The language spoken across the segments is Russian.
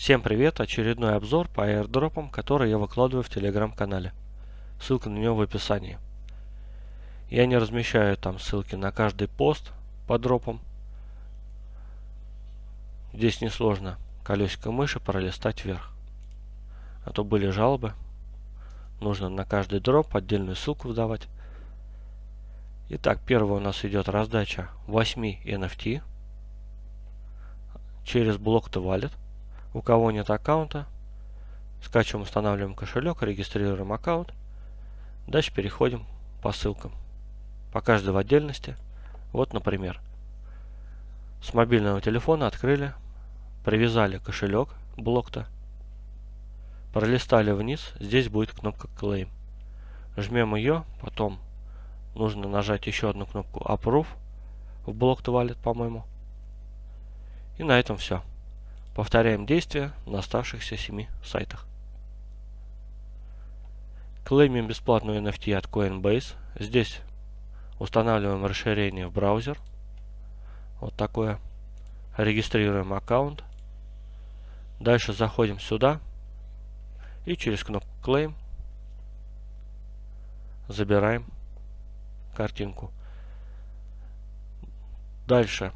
Всем привет! Очередной обзор по airdropам, который я выкладываю в телеграм-канале. Ссылка на него в описании. Я не размещаю там ссылки на каждый пост по дропам. Здесь несложно колесико мыши пролистать вверх. А то были жалобы. Нужно на каждый дроп отдельную ссылку выдавать. Итак, первая у нас идет раздача 8 NFT через блок to wallet. У кого нет аккаунта, скачиваем, устанавливаем кошелек, регистрируем аккаунт. Дальше переходим по ссылкам. По каждой в отдельности. Вот, например, с мобильного телефона открыли, привязали кошелек блок-то, пролистали вниз, здесь будет кнопка Claim. Жмем ее, потом нужно нажать еще одну кнопку Approve в блок Wallet, по-моему. И на этом все. Повторяем действия на оставшихся 7 сайтах. Клеймим бесплатную NFT от Coinbase. Здесь устанавливаем расширение в браузер. Вот такое. Регистрируем аккаунт. Дальше заходим сюда. И через кнопку Claim забираем картинку. Дальше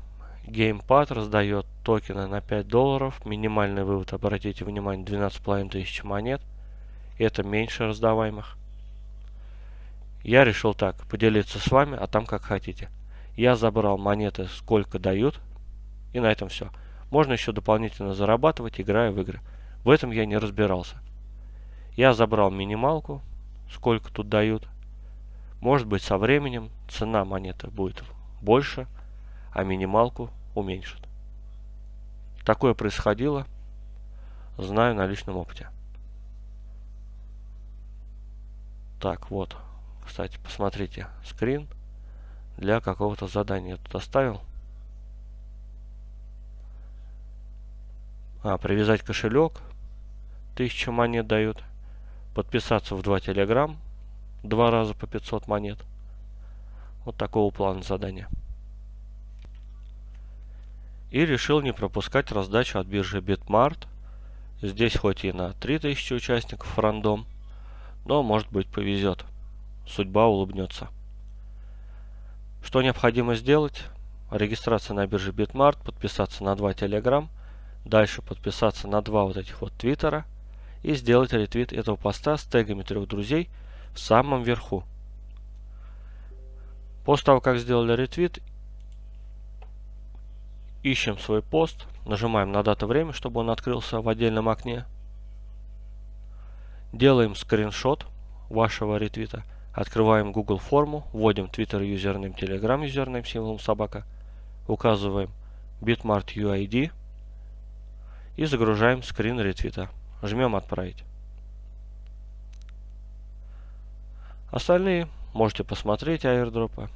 Геймпад раздает токены на 5 долларов. Минимальный вывод, обратите внимание, 12,5 тысяч монет. Это меньше раздаваемых. Я решил так, поделиться с вами, а там как хотите. Я забрал монеты, сколько дают. И на этом все. Можно еще дополнительно зарабатывать, играя в игры. В этом я не разбирался. Я забрал минималку, сколько тут дают. Может быть со временем цена монеты будет больше а минималку уменьшит. Такое происходило, знаю на личном опыте. Так, вот. Кстати, посмотрите, скрин для какого-то задания я тут оставил. А, привязать кошелек. 1000 монет дают. Подписаться в два телеграм. Два раза по 500 монет. Вот такого плана задания и решил не пропускать раздачу от биржи Bitmart. Здесь хоть и на 3000 участников рандом, но может быть повезет. Судьба улыбнется. Что необходимо сделать? Регистрация на бирже Bitmart, подписаться на два Telegram, дальше подписаться на два вот этих вот Твиттера и сделать ретвит этого поста с тегами трех друзей в самом верху. После того, как сделали ретвит, Ищем свой пост, нажимаем на дату время, чтобы он открылся в отдельном окне. Делаем скриншот вашего ретвита. Открываем Google форму, вводим Twitter username, Telegram username символом собака. Указываем Bitmart UID и загружаем скрин ретвита. Жмем отправить. Остальные можете посмотреть airdrop ы.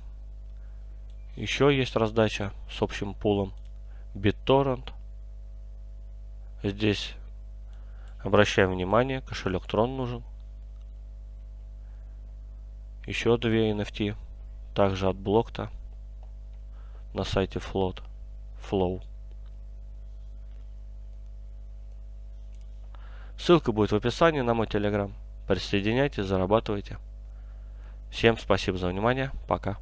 Еще есть раздача с общим пулом. BitTorrent. Здесь обращаем внимание, кошелек Tron нужен. Еще две NFT, также от Блокта на сайте Float, Flow. Ссылка будет в описании на мой телеграм. Присоединяйтесь, зарабатывайте. Всем спасибо за внимание. Пока.